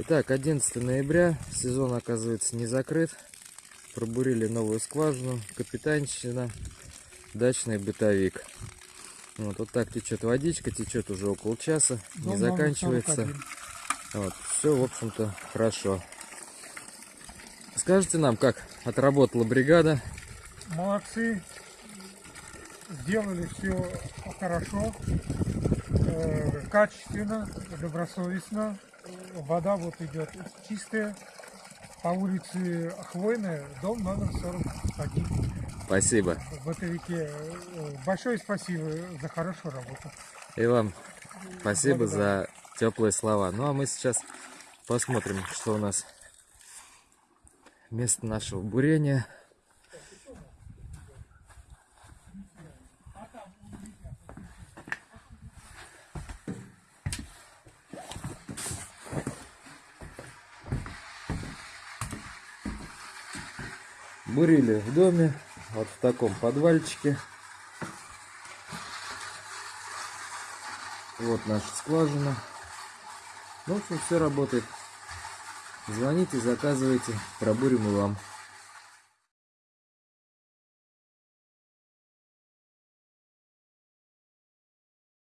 Итак, 11 ноября, сезон оказывается не закрыт. Пробурили новую скважину, капитанщина, дачный бытовик. Вот, вот так течет водичка, течет уже около часа, не Дом номер заканчивается. 41. Вот, все, в общем-то, хорошо. Скажите нам, как отработала бригада? Молодцы. Сделали все хорошо, э, качественно, добросовестно. Вода вот идет чистая. По улице Хвойная, дом номер 41 Спасибо. в бытовике. Э, Большое спасибо за хорошую работу. И вам спасибо Благодарю. за теплые слова. Ну а мы сейчас посмотрим, что у нас место нашего бурения. Бурили в доме, вот в таком подвальчике. Вот наша скважина. Ну, в общем, все работает. Звоните, заказывайте, пробурим и вам.